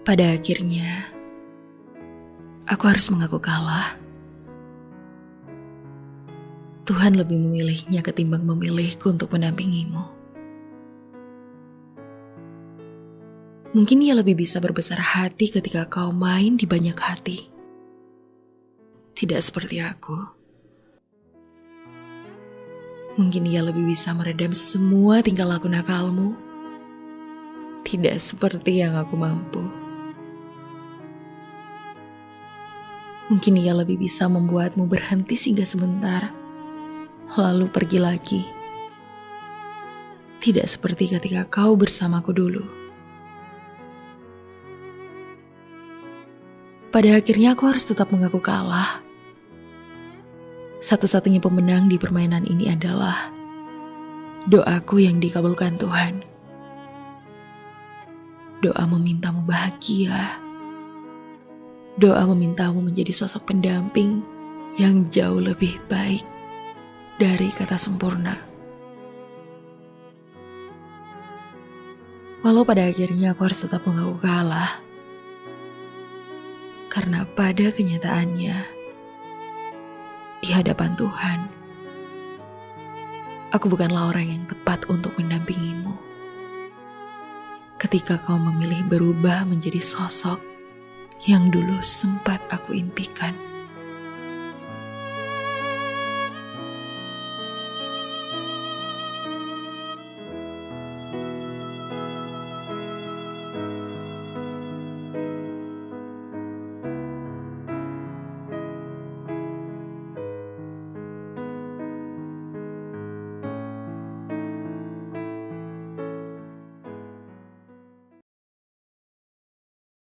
Pada akhirnya, aku harus mengaku kalah. Tuhan lebih memilihnya ketimbang memilihku untuk mendampingimu. Mungkin ia lebih bisa berbesar hati ketika kau main di banyak hati. Tidak seperti aku. Mungkin ia lebih bisa meredam semua tingkah laku nakalmu. Tidak seperti yang aku mampu. Mungkin ia lebih bisa membuatmu berhenti singgah sebentar, lalu pergi lagi. Tidak seperti ketika kau bersamaku dulu. Pada akhirnya aku harus tetap mengaku kalah. Satu-satunya pemenang di permainan ini adalah doaku yang dikabulkan Tuhan. Doa memintamu bahagia Doa memintamu menjadi sosok pendamping yang jauh lebih baik dari kata sempurna. Walau pada akhirnya aku harus tetap mengaku kalah. Karena pada kenyataannya, di hadapan Tuhan, aku bukanlah orang yang tepat untuk mendampingimu. Ketika kau memilih berubah menjadi sosok yang dulu sempat aku impikan.